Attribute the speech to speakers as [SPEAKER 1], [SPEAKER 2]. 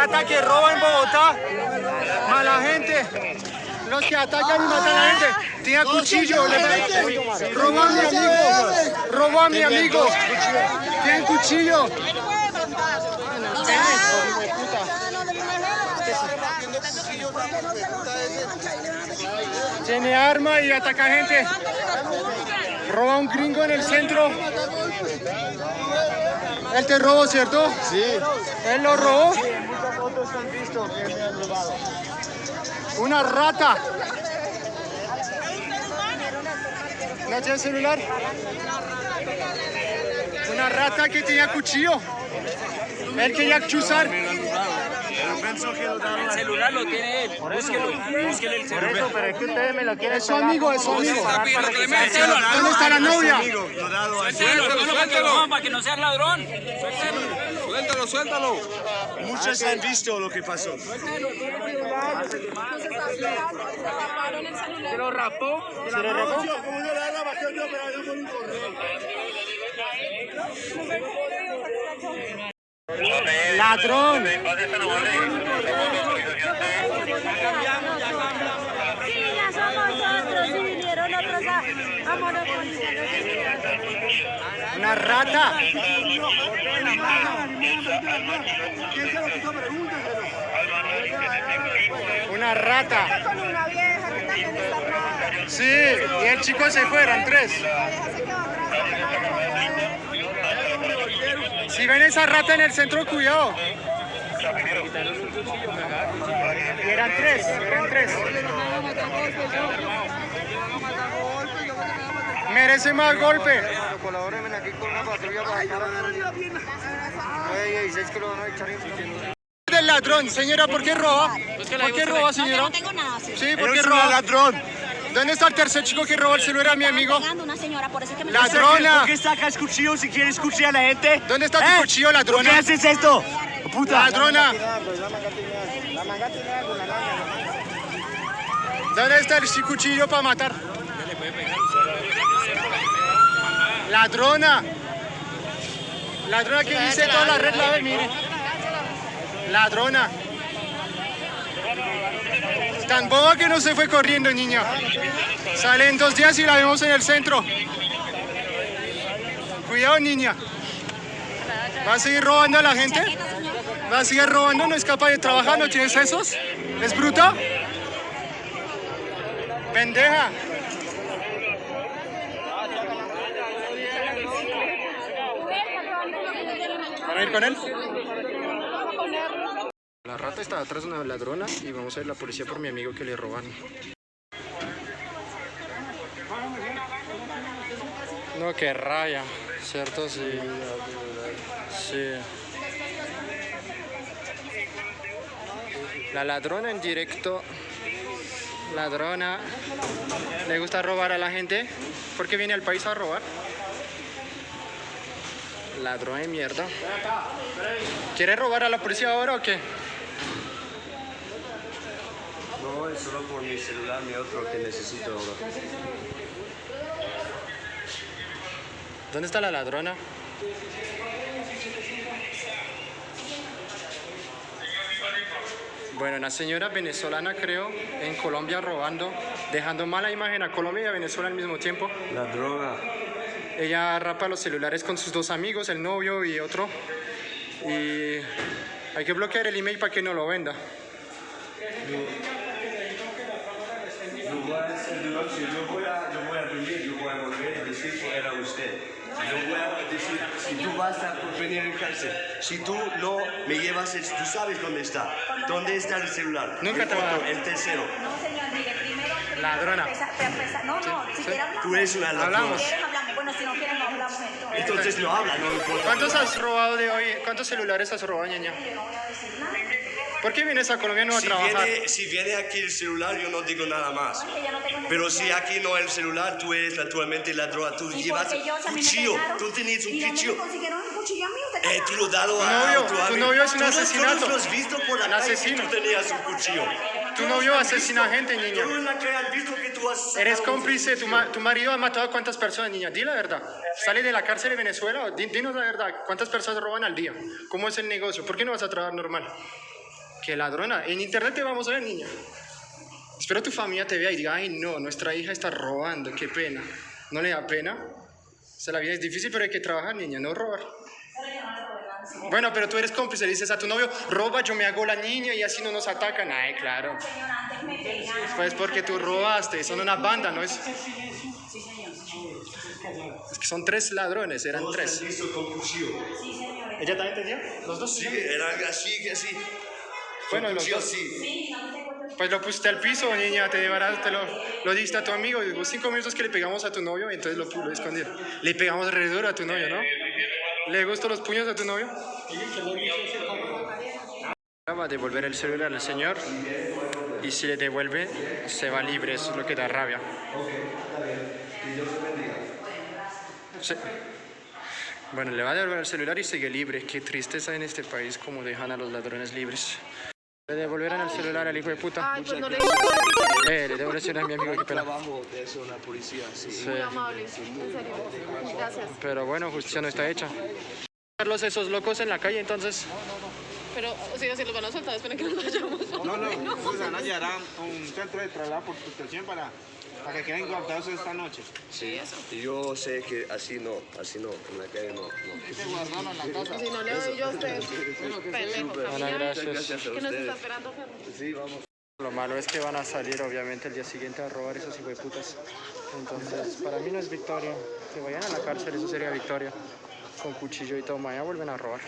[SPEAKER 1] acá, mala gente. Los que atacan y matan a la gente. Tiene cuchillo, le robó a mi amigo. Robó a mi amigo. Tiene cuchillo. Tiene arma y ataca gente. Roba a un gringo en el centro. Él te robó, ¿cierto?
[SPEAKER 2] Sí.
[SPEAKER 1] Él lo robó.
[SPEAKER 2] Muchas fotos han visto que me han robado.
[SPEAKER 1] Una rata. ¿No tiene celular? Una rata que tenía cuchillo. Él quería chuzar.
[SPEAKER 3] El celular lo tiene él. Búsquelo. Búsquele el celular.
[SPEAKER 2] Eso, pero es que ustedes me lo quieren
[SPEAKER 1] Es su amigo, es su amigo. ¿Dónde está la novia?
[SPEAKER 3] Suéltalo, suéltalo. Para que no seas ladrón.
[SPEAKER 4] Suéltalo, suéltalo. Muchos han visto lo que pasó.
[SPEAKER 3] Se lo rapó.
[SPEAKER 1] ¿Se lo robó? Ladrón.
[SPEAKER 5] Sí, ya somos otros, y vinieron otros a, a monopolizar.
[SPEAKER 1] Una rata. Una rata. Sí, y el chico se fue, eran tres.
[SPEAKER 5] Ella se quedó atrás.
[SPEAKER 1] Si ven esa rata en el centro, cuidado. Y eran tres, eran tres. Merece más golpe.
[SPEAKER 2] Colabórenme aquí con una patrulla para acá. Oye, 16 que lo van a echar en
[SPEAKER 1] Del ladrón, señora, ¿por qué roba? ¿Por qué roba, señora?
[SPEAKER 5] No tengo nada. Sí.
[SPEAKER 1] Sí, ¿por qué roba?
[SPEAKER 4] ladrón.
[SPEAKER 1] ¿Dónde está el tercer chico que robó el celular a mi amigo?
[SPEAKER 5] Una señora, por eso es que me
[SPEAKER 1] ¡Ladrona!
[SPEAKER 4] qué sacas cuchillo si quieres cuchillar a la gente?
[SPEAKER 1] ¿Dónde está tu cuchillo, ladrona?
[SPEAKER 4] haces esto? Puta.
[SPEAKER 1] ¡Ladrona!
[SPEAKER 2] La manga tiene algo, la manga.
[SPEAKER 1] ¿Dónde está el cuchillo para matar? Ladrona. Ladrona que dice toda la red la ve, mire. Ladrona. Tan boba que no se fue corriendo, niña. Sale en dos días y la vemos en el centro. Cuidado, niña. ¿Va a seguir robando a la gente? ¿Va a seguir robando? ¿No es capaz de trabajar? ¿No tienes esos? ¿Es bruta? Pendeja. ¿Para ir con él? La rata está atrás de una ladrona y vamos a ir la policía por mi amigo que le roban. No, que raya, ¿cierto? Sí. Sí. La ladrona en directo. Ladrona. ¿Le gusta robar a la gente? ¿Por qué viene al país a robar? Ladrón de mierda. ¿Quiere robar a la policía ahora o qué?
[SPEAKER 4] Solo por mi celular, mi otro que necesito ahora.
[SPEAKER 1] ¿Dónde está la ladrona? Bueno, una señora venezolana creo, en Colombia robando, dejando mala imagen a Colombia y a Venezuela al mismo tiempo.
[SPEAKER 4] La droga.
[SPEAKER 1] Ella rapa los celulares con sus dos amigos, el novio y otro. Y hay que bloquear el email para que no lo venda.
[SPEAKER 4] De noche, yo voy a, yo voy a venir, yo voy a volver y decir que era usted. Yo voy a decir, si tú vas a venir en cárcel, si tú no me llevas, el- tú sabes dónde está. ¿Dónde está el celular?
[SPEAKER 1] Nunca
[SPEAKER 4] el
[SPEAKER 1] te a
[SPEAKER 4] otro. El tercero.
[SPEAKER 5] No, señor, mire, primero...
[SPEAKER 1] Ladrona.
[SPEAKER 5] Pero empezar- no, no, si quiere hablamos.
[SPEAKER 4] Tú eres una ladrona.
[SPEAKER 1] Hablamos.
[SPEAKER 5] Bueno, si no quieren no hablamos entonces.
[SPEAKER 4] Entonces no habla, no importa.
[SPEAKER 1] ¿Cuántos has robado de hoy? ¿Cuántos celulares has robado, ñaña?
[SPEAKER 5] Yo no voy a decir nada.
[SPEAKER 1] ¿Por qué vienes a Colombia no a
[SPEAKER 4] Si
[SPEAKER 1] trabajar?
[SPEAKER 4] viene, si viene aquí el celular, yo no digo nada más.
[SPEAKER 5] No
[SPEAKER 4] Pero si aquí no el celular, tú eres naturalmente la droga. Tú
[SPEAKER 5] ¿Y
[SPEAKER 4] llevas
[SPEAKER 5] a
[SPEAKER 4] cuchillo. Tú tenías un
[SPEAKER 5] ¿Y dónde
[SPEAKER 4] cuchillo.
[SPEAKER 5] a
[SPEAKER 4] Eh, tú lo has dado
[SPEAKER 1] Tu
[SPEAKER 4] a
[SPEAKER 1] novio-
[SPEAKER 4] tu
[SPEAKER 1] tu novio es un
[SPEAKER 4] Todos-
[SPEAKER 1] asesinato.
[SPEAKER 4] Todos los visto por la
[SPEAKER 1] Un
[SPEAKER 4] calle
[SPEAKER 1] asesino.
[SPEAKER 4] tú tenías un cuchillo.
[SPEAKER 1] Tu novio asesina gente, niña.
[SPEAKER 4] Todos en la calle han visto que tú has
[SPEAKER 1] Eres cómplice, tu, ma- tu marido ha matado a cuántas personas, niña. Di la verdad. Sale de la cárcel de Venezuela. Di- dinos la verdad. ¿Cuántas personas roban al día? ¿Cómo es el negocio? ¿Por qué no vas a trabajar normal? Qué ladrona. En internet te vamos a ver, niña. Espero tu familia te vea y diga, ay no, nuestra hija está robando, qué pena. ¿No le da pena? O sea, la vida es difícil, pero hay que trabajar, niña, no robar. Bueno, pero tú eres cómplice, le dices a tu novio, roba, yo me hago la niña y así no nos atacan. Ay, claro. Pues porque tú robaste, son una banda, ¿no es? Es que son tres ladrones, eran tres. ¿Ella también entendió? ¿Los dos?
[SPEAKER 4] Sí, era así, que así.
[SPEAKER 1] Bueno,
[SPEAKER 4] cuchillo
[SPEAKER 1] dos.
[SPEAKER 4] así.
[SPEAKER 1] Pues lo pusiste al piso, niña, te llevarás, te lo, lo diste a tu amigo. Y digo, cinco minutos que le pegamos a tu novio, y entonces lo, lo escondieron. Le pegamos re duro a tu novio, ¿no? ¿Le gustan los puños a tu novio? Va a devolver el celular al señor y si le devuelve, se va libre, eso es lo que da rabia. Sí. Bueno, le va a devolver el celular y sigue libre. Qué tristeza en este país como dejan a los ladrones libres. Le devolverán el celular al hijo de puta.
[SPEAKER 6] Ay, pues no le
[SPEAKER 1] Eh, le el celular a mi amigo, pena.
[SPEAKER 4] Trabajo de eso, la policía, sí.
[SPEAKER 1] Sí.
[SPEAKER 6] Muy amable, en serio. Gracias.
[SPEAKER 1] Pero bueno, justicia no está hecha. Verlos esos locos en la calle, entonces.
[SPEAKER 6] Pero, o sea, si los van a soltar, esperen que nos vayamos.
[SPEAKER 7] No, no, pues van a llegar a un centro de traslado por protección para, para que queden guardados esta noche.
[SPEAKER 4] Sí, y yo sé que así no, así no, en la calle no. no.
[SPEAKER 6] Si no le doy yo a usted, pendejo.
[SPEAKER 1] Gracias.
[SPEAKER 4] Gracias a
[SPEAKER 6] ¿Qué nos está esperando, Ferro?
[SPEAKER 4] Sí, vamos.
[SPEAKER 1] Lo malo es que van a salir, obviamente, el día siguiente a robar esos hijos de putas. Entonces, para mí no es victoria. Que vayan a la cárcel, eso sería victoria. Con cuchillo y todo, mañana vuelven a robar.